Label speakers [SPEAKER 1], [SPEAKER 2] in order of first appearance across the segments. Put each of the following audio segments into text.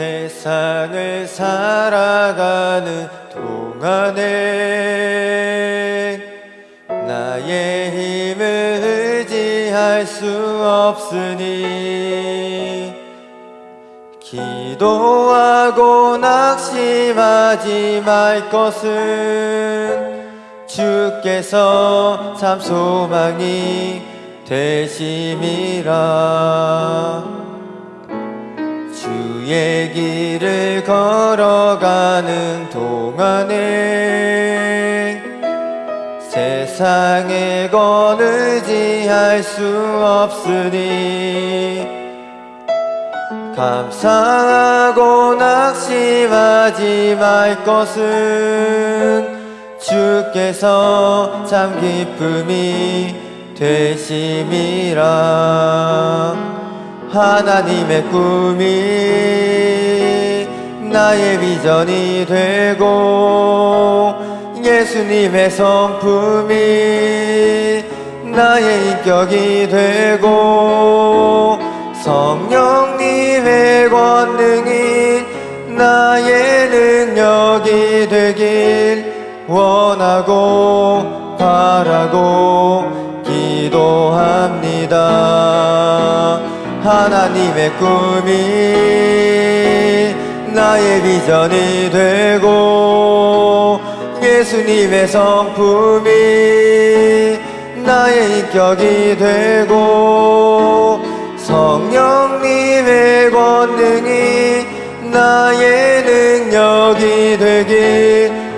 [SPEAKER 1] 세상을 살아가는 동안에 나의 힘을 의지할 수 없으니 기도하고 낙심하지 말 것은 주께서 참 소망이 되심이라. 주의 길을 걸어가는 동안에 세상에 건 의지할 수 없으니 감사하고 낙심하지 말 것은 주께서 참 기쁨이 되심이라. 하나님의 꿈이 나의 비전이 되고 예수님의 성품이 나의 인격이 되고 성령님의 권능이 나의 능력이 되길 원하고 바라고 기도합니다. 하나님의 꿈이 나의 비전이 되고 예수님의 성품이 나의 인격이 되고 성령님의 권능이 나의 능력이 되길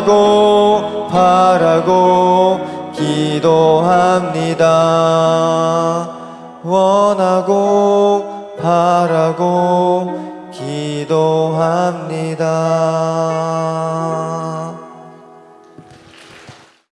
[SPEAKER 1] 원하고 바라고 기도합니다. 원하고 바라고 기도합니다